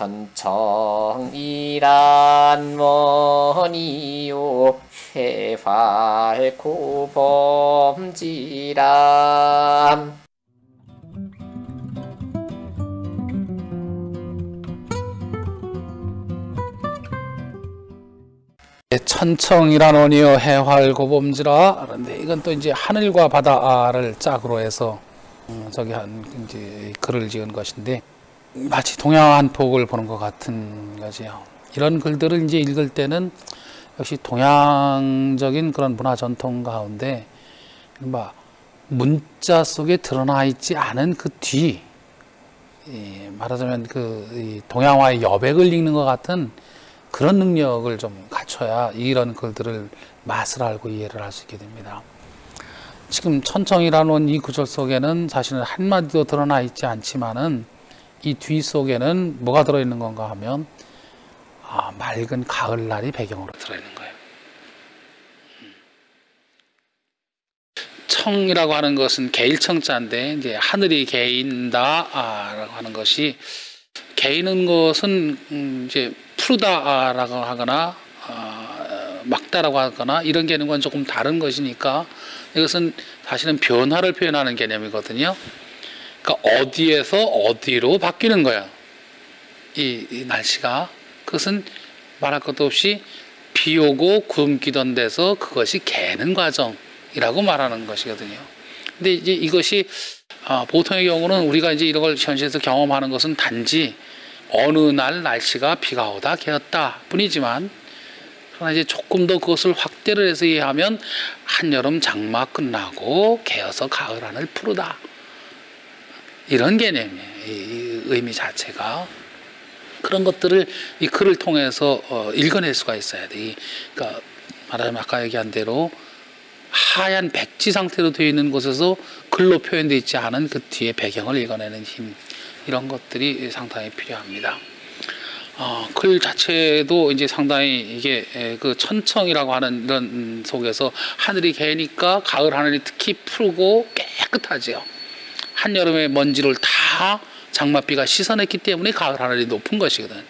천청이란 뭐니요 해발고 범지람 천청이란 원이여 해활고범지라. 그런데 이건 또 이제 하늘과 바다를 짝으로 해서 음, 저기 한 이제 글을 지은 것인데 마치 동양 한폭을 보는 것 같은 거지요. 이런 글들을 이제 읽을 때는 역시 동양적인 그런 문화 전통 가운데 뭐 문자 속에 드러나 있지 않은 그 뒤, 말하자면 그 동양화의 여백을 읽는 것 같은 그런 능력을 좀 갖춰야 이런 글들을 맛을 알고 이해를 할 수 있게 됩니다. 지금 천청이라는 이 구절 속에는 사실은 한마디도 드러나 있지 않지만은 이 뒤 속에는 뭐가 들어있는 건가 하면 아, 맑은 가을날이 배경으로 들어있는 거예요. 음. 청이라고 하는 것은 개일청자인데 이제 하늘이 개인다라고 하는 것이 개이는 것은 음, 이제 푸르다라고 하거나 어, 막다라고 하거나 이런 개념과는 조금 다른 것이니까 이것은 사실은 변화를 표현하는 개념이거든요. 그러니까 어디에서 어디로 바뀌는 거야. 이, 이 날씨가 그것은 말할 것도 없이 비 오고 구름 끼던 데서 그것이 개는 과정이라고 말하는 것이거든요. 근데 이제 이것이 아, 보통의 경우는 우리가 이제 이런 걸 현실에서 경험하는 것은 단지 어느 날 날씨가 비가 오다 개었다 뿐이지만 그러나 이제 조금 더 그것을 확대를 해서 이해하면 한여름 장마 끝나고 개어서 가을 하늘 푸르다 이런 개념이에요. 이 의미 자체가 그런 것들을 이 글을 통해서 어, 읽어낼 수가 있어야 돼. 이, 그러니까 말하자면 아까 얘기한 대로 하얀 백지 상태로 되어 있는 곳에서 글로 표현되어 있지 않은 그 뒤에 배경을 읽어내는 힘 이런 것들이 상당히 필요합니다. 어, 글 자체도 이제 상당히 이게 그 천청이라고 하는 이런 속에서 하늘이 개니까 가을 하늘이 특히 푸르고 깨끗하지요. 한여름의 먼지를 다 장맛비가 씻어냈기 때문에 가을 하늘이 높은 것이거든.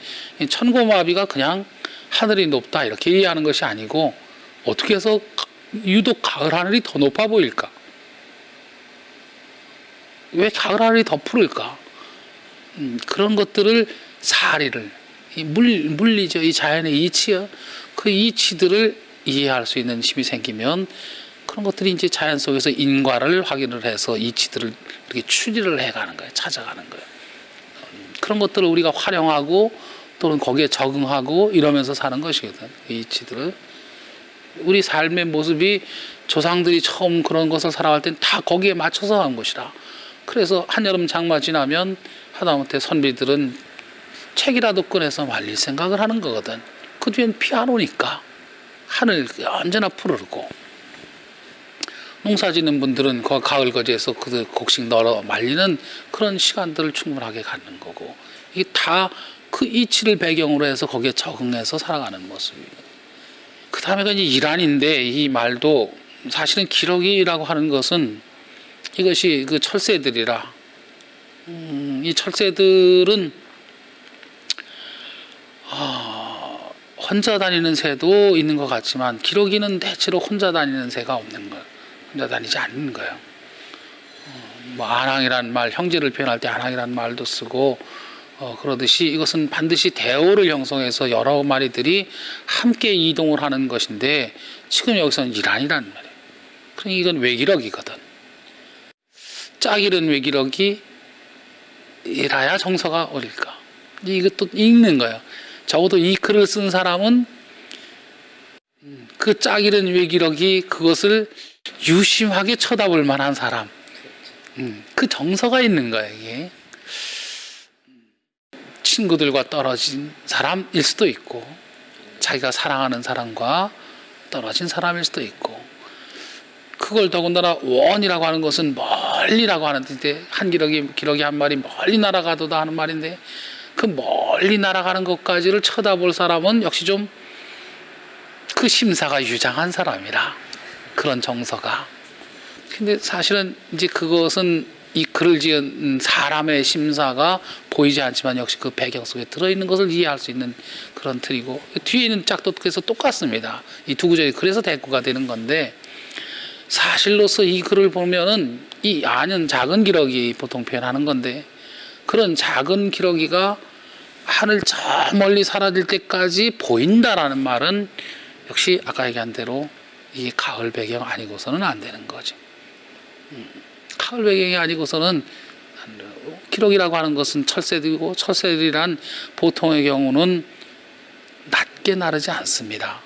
천고마비가 그냥 하늘이 높다 이렇게 이해하는 것이 아니고 어떻게 해서 유독 가을 하늘이 더 높아 보일까? 왜 가을 하늘이 더 푸를까? 음, 그런 것들을 사리를 물, 물리죠. 이 자연의 이치요. 그 이치들을 이해할 수 있는 힘이 생기면 그런 것들이 이제 자연 속에서 인과를 확인을 해서 이치들을 이렇게 추리를 해가는 거예요. 찾아가는 거예요. 음, 그런 것들을 우리가 활용하고 또는 거기에 적응하고 이러면서 사는 것이거든. 이 이치들을. 우리 삶의 모습이 조상들이 처음 그런 것을 살아갈 땐 다 거기에 맞춰서 한 것이라. 그래서 한여름 장마 지나면 하다못해 선비들은 책이라도 꺼내서 말릴 생각을 하는 거거든. 그 뒤엔 피안 오니까 하늘 언제나 푸르고 농사 짓는 분들은 그 가을 거지에서 그 곡식 널어 말리는 그런 시간들을 충분하게 갖는 거고 이게 다 그 이치를 배경으로 해서 거기에 적응해서 살아가는 모습이거든. 그 다음에가 이제 이란인데 이 말도 사실은 기록이라고 하는 것은 이것이 그 철새들이라 음, 이 철새들은 어, 혼자 다니는 새도 있는 것 같지만 기러기는 대체로 혼자 다니는 새가 없는 거예요. 다니지 않는 거예요. 어, 뭐 안항이란 말, 형제를 표현할 때 안항이란 말도 쓰고 어, 그러듯이 이것은 반드시 대오를 형성해서 여러 마리들이 함께 이동을 하는 것인데 지금 여기서는 이란이란 말이에요. 그러니 이건 외기력이거든. 짝이른 외기력이 이라야 정서가 어릴까. 이것도 읽는 거예요. 적어도 이 글을 쓴 사람은 그 짝이른 외기력이 그것을 유심하게 쳐다볼 만한 사람. 음, 그 정서가 있는 거예요, 이게. 친구들과 떨어진 사람일 수도 있고, 자기가 사랑하는 사람과 떨어진 사람일 수도 있고, 그걸 더군다나 원이라고 하는 것은 멀리라고 하는 뜻인데 한 기러기 기러기 한 마리 멀리 날아가도다 하는 말인데 그 멀리 날아가는 것까지를 쳐다볼 사람은 역시 좀 그 심사가 유장한 사람이라 그런 정서가 근데 사실은 이제 그것은 이 글을 지은 사람의 심사가 보이지 않지만 역시 그 배경 속에 들어있는 것을 이해할 수 있는 그런 틀이고 뒤에 있는 짝도 그래서 똑같습니다. 이 두 구절이 그래서 대꾸가 되는 건데 사실로서 이 글을 보면은 이 아는 작은 기러기 보통 표현하는 건데 그런 작은 기러기가 하늘 저 멀리 사라질 때까지 보인다라는 말은 역시 아까 얘기한 대로 이 가을 배경 아니고서는 안 되는 거죠. 음, 가을 배경이 아니고서는. 기록이라고 하는 것은 철새들이고 철새들이란 보통의 경우는 낮게 나르지 않습니다.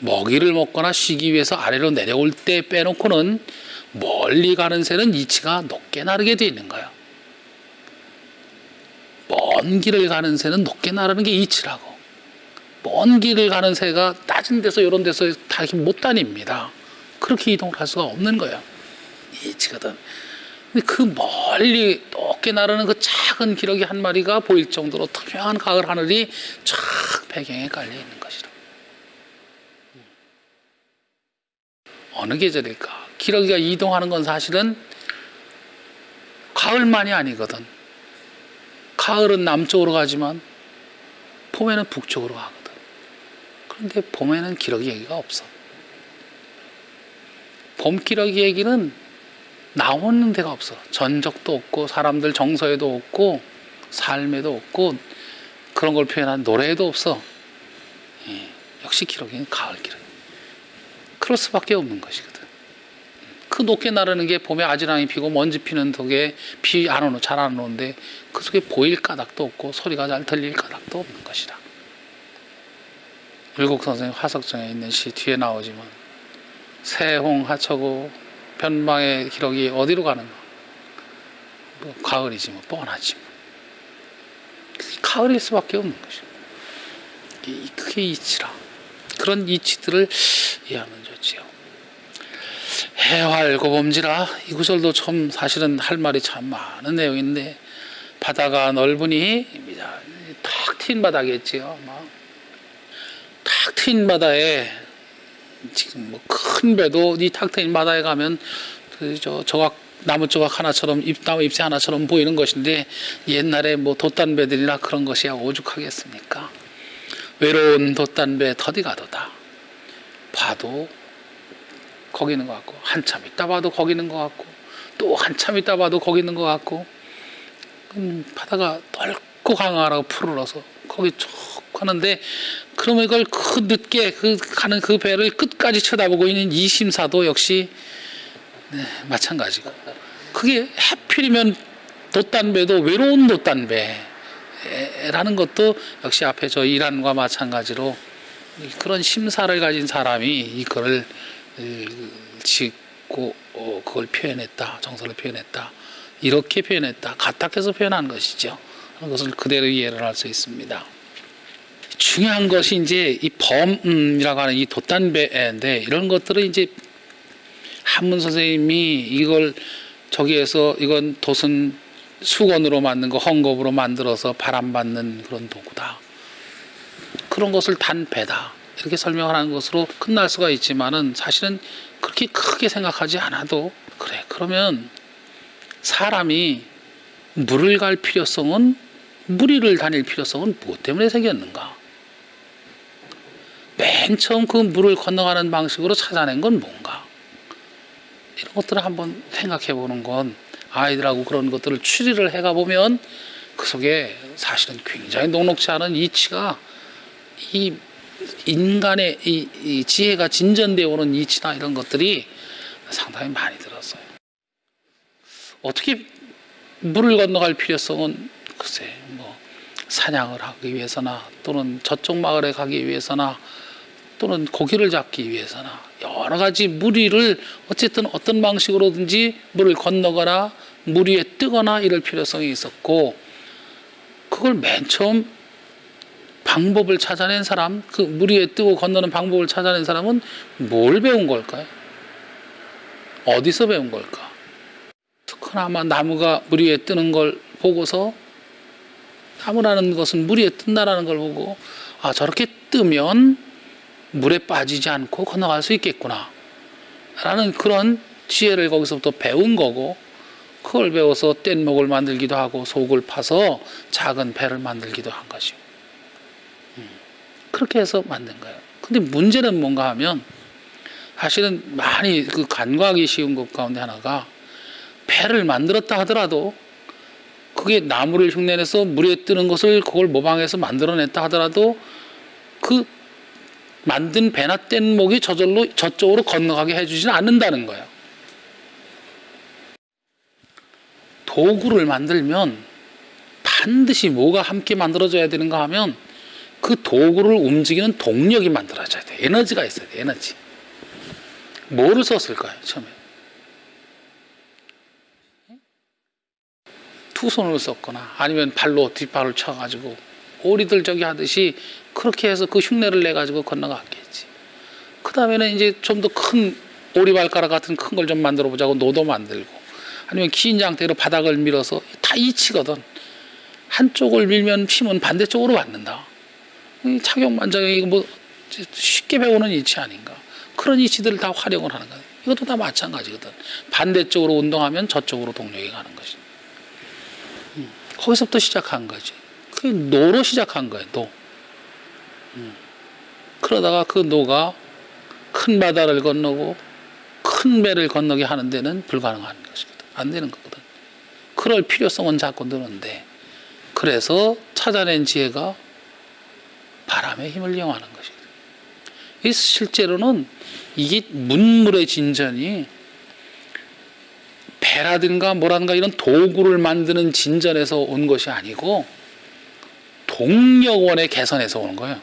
먹이를 먹거나 쉬기 위해서 아래로 내려올 때 빼놓고는 멀리 가는 새는 이치가 높게 나르게 되어 있는 거예요. 먼 길을 가는 새는 높게 나르는 게 이치라고. 먼 길을 가는 새가 낮은 데서 이런 데서 다 이렇게 못 다닙니다. 그렇게 이동을 할 수가 없는 거예요. 이치거든. 근데 그 멀리 높게 나르는 그 작은 기러기 한 마리가 보일 정도로 투명한 가을 하늘이 쫙 배경에 깔려 있는 것이라. 어느 계절일까? 기러기가 이동하는 건 사실은 가을만이 아니거든. 가을은 남쪽으로 가지만 봄에는 북쪽으로 가거 든. 그런데 봄에는 기러기 얘기가 없어. 봄 기러기 얘기는 나오는 데가 없어. 전적도 없고 사람들 정서에도 없고 삶에도 없고 그런 걸 표현한 노래에도 없어. 예, 역시 기러기는 가을 기러기. 그럴 수밖에 없는 것이거든. 그 높게 나르는 게 봄에 아지랑이 피고 먼지 피는 덕에 비 안 오는 잘 안 오는데 그 속에 보일 까닭도 없고 소리가 잘 들릴 까닭도 없는 것이다. 율곡 선생님 화석정에 있는 시 뒤에 나오지만 새홍 하처고 변방의 기록이 어디로 가는가? 뭐 가을이지 뭐 뻔하지 뭐. 가을일 수밖에 없는. 이게 그게 이치라. 그런 이치들을 이해하면 좋지요. 해활 고범지라 이 구절도 참 사실은 할 말이 참 많은 내용인데 바다가 넓으니 탁 트인 바다겠지요. 탁 트인 바다에 지금 뭐 큰 배도 이 탁 트인 바다에 가면 그 저 조각 나무 조각 하나처럼 잎 나무 잎새 하나처럼 보이는 것인데 옛날에 뭐 돛단배들이나 그런 것이야 오죽하겠습니까? 외로운 돛단배 터디 가도다. 봐도 거기 있는 것 같고 한참 있다 봐도 거기 있는 것 같고 또 한참 있다 봐도 거기 있는 것 같고 음, 바다가 넓고 강하라고 푸르러서 거기 쭉 하는데 그러면 이걸 그 늦게 그 가는 그 배를 끝까지 쳐다보고 있는 이 심사도 역시 네, 마찬가지고. 그게 하필이면 돛단배도 외로운 돛단배라는 것도 역시 앞에 저 이란과 마찬가지로 그런 심사를 가진 사람이 이 글을 짓고 어, 그걸 표현했다 정서를 표현했다 이렇게 표현했다 가탁해서 표현한 것이죠. 그런 것을 그대로 이해를 할 수 있습니다 중요한 것이 이제 이 범이라고 하는 이 돛단배인데 이런 것들을 이제 한문 선생님이 이걸 저기에서 이건 돛은 수건으로 만든 거 헝겊으로 만들어서 바람 받는 그런 도구다. 그런 것을 단배다. 이렇게 설명을 하는 것으로 끝날 수가 있지만은 사실은 그렇게 크게 생각하지 않아도 그래. 그러면 사람이 물을 갈 필요성은 무리를 다닐 필요성은 무엇 때문에 생겼는가? 맨 처음 그 물을 건너가는 방식으로 찾아낸 건 뭔가? 이런 것들을 한번 생각해 보는 건 아이들하고 그런 것들을 추리를 해가 보면 그 속에 사실은 굉장히 녹록지 않은 이치가 이 인간의 이, 이 지혜가 진전되어 오는 이치나 이런 것들이 상당히 많이 들었어요. 어떻게 물을 건너갈 필요성은 글쎄 뭐 사냥을 하기 위해서나 또는 저쪽 마을에 가기 위해서나 또는 고기를 잡기 위해서나 여러 가지 무리를 어쨌든 어떤 방식으로든지 물을 건너거나 물 위에 뜨거나 이럴 필요성이 있었고 그걸 맨 처음 방법을 찾아낸 사람 그 물 위에 뜨고 건너는 방법을 찾아낸 사람은 뭘 배운 걸까요? 어디서 배운 걸까? 그나마 나무가 물 위에 뜨는 걸 보고서 나무라는 것은 물 위에 뜬다라는 걸 보고 아 저렇게 뜨면 물에 빠지지 않고 건너갈 수 있겠구나. 라는 그런 지혜를 거기서부터 배운 거고, 그걸 배워서 뗏목을 만들기도 하고 속을 파서 작은 배를 만들기도 한 것이요. 음, 그렇게 해서 만든 거예요. 근데 문제는 뭔가 하면 사실은 많이 그 간과하기 쉬운 것 가운데 하나가 배를 만들었다 하더라도 그게 나무를 흉내내서 물에 뜨는 것을 그걸 모방해서 만들어냈다 하더라도 그 만든 배나 뗏목이 저절로 저쪽으로 건너가게 해주지는 않는다는 거예요. 도구를 만들면 반드시 뭐가 함께 만들어져야 되는가 하면 그 도구를 움직이는 동력이 만들어져야 돼. 에너지가 있어야 돼. 에너지. 뭐를 썼을까요? 처음에. 두 손을 썼거나 아니면 발로 뒷발을 쳐가지고 오리들 저기 하듯이 그렇게 해서 그 흉내를 내 가지고 건너갔겠지. 그 다음에는 이제 좀 더 큰 오리발가락 같은 큰 걸 좀 만들어 보자고 노도 만들고 아니면 긴 장대로 바닥을 밀어서 다 이치거든. 한쪽을 밀면 힘은 반대쪽으로 받는다. 이 착용만장이 뭐 쉽게 배우는 이치 아닌가. 그런 이치들을 다 활용을 하는 거야. 이것도 다 마찬가지거든. 반대쪽으로 운동하면 저쪽으로 동력이 가는 것이. 음, 거기서부터 시작한 거지. 그게 노로 시작한 거예요. 노. 음. 그러다가 그 노가 큰 바다를 건너고 큰 배를 건너게 하는 데는 불가능한 것이거든. 안 되는 거거든. 그럴 필요성은 자꾸 느는데 그래서 찾아낸 지혜가 바람의 힘을 이용하는 것이거든. 이 실제로는 이게 문물의 진전이 배라든가 뭐라든가 이런 도구를 만드는 진전에서 온 것이 아니고 동력원의 개선에서 오는 거예요.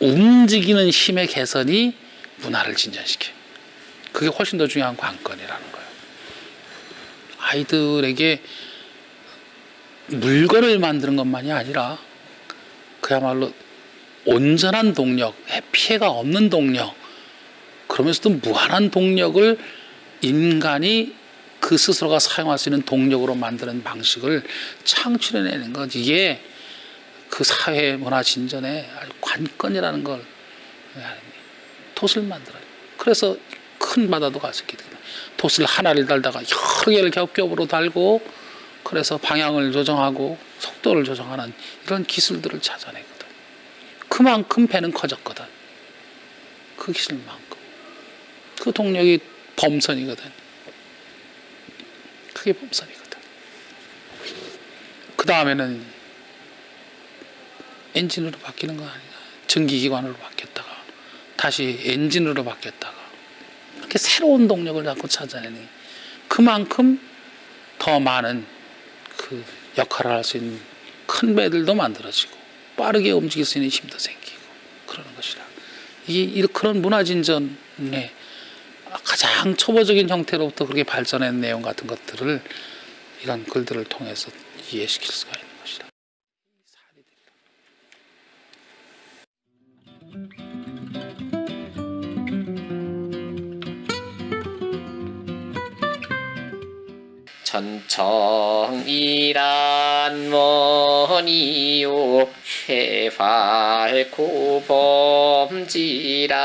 움직이는 힘의 개선이 문화를 진전시켜요. 그게 훨씬 더 중요한 관건이라는 거예요. 아이들에게 물건을 만드는 것만이 아니라 그야말로 온전한 동력, 피해가 없는 동력, 그러면서도 무한한 동력을 인간이 그 스스로가 사용할 수 있는 동력으로 만드는 방식을 창출해내는 것 이게 그 사회 문화 아주 관건이라는 걸 돛을 만들어요. 그래서 큰 바다도 갈 수 있게 됩니다. 돛을 하나를 달다가 여러 개를 겹겹으로 달고 그래서 방향을 조정하고 속도를 조정하는 이런 기술들을 찾아내거든. 그만큼 배는 커졌거든. 그 기술만큼. 그 동력이 범선이거든. 그게 범선이거든. 그 다음에는 엔진으로 바뀌는 거 아니야. 전기기관으로 바뀌었다가 다시 엔진으로 바뀌었다가 이렇게 새로운 동력을 자꾸 찾아내니 그만큼 더 많은 그 역할을 할 수 있는 큰 배들도 만들어지고 빠르게 움직일 수 있는 힘도 생기고 그러는 것이라 이 그런 문화 진전의 가장 초보적인 형태로부터 그렇게 발전한 내용 같은 것들을 이런 글들을 통해서 이해시킬 수가 것이다. 전청이란 뭐니요 해발고 범지란